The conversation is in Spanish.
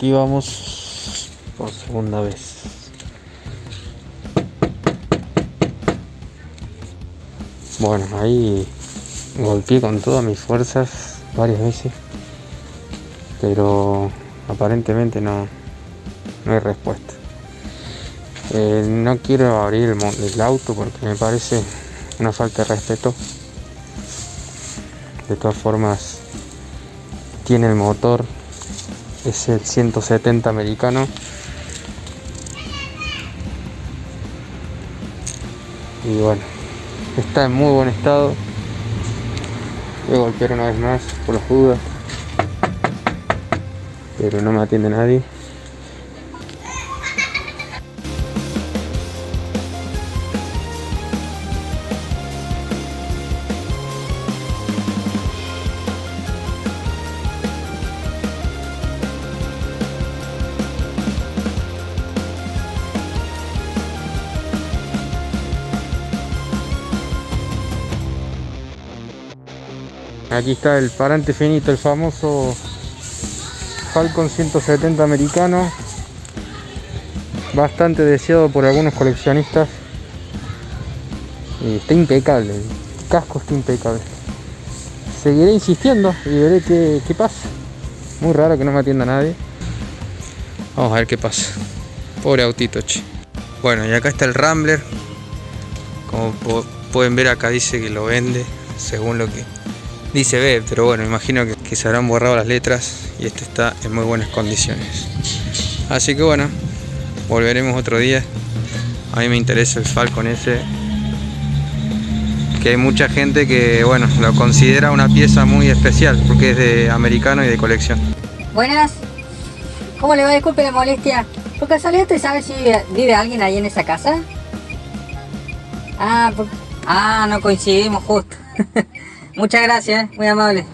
aquí vamos por segunda vez. Bueno, ahí golpeé con todas mis fuerzas varias veces, pero aparentemente no, no hay respuesta. Eh, no quiero abrir el, el auto porque me parece una falta de respeto. De todas formas, tiene el motor, es el 170 americano. Y bueno, está en muy buen estado. Voy a golpear una vez más por las dudas. Pero no me atiende nadie. Aquí está el parante finito, el famoso Falcon 170 americano. Bastante deseado por algunos coleccionistas. Y está impecable, el casco está impecable. Seguiré insistiendo y veré qué, qué pasa. Muy raro que no me atienda nadie. Vamos a ver qué pasa. Pobre autito, che. Bueno, y acá está el Rambler. Como pueden ver acá dice que lo vende, según lo que dice B, pero bueno, imagino que, se habrán borrado las letras y este está en muy buenas condiciones. Así que bueno, volveremos otro día. A mí me interesa el Falcon ese, que hay mucha gente que bueno, lo considera una pieza muy especial porque es de americano y de colección. Buenas, ¿cómo le va? Disculpe la molestia. ¿Por casualidad usted sabe si vive alguien ahí en esa casa? Ah, por... ah no coincidimos justo. Muchas gracias, muy amable.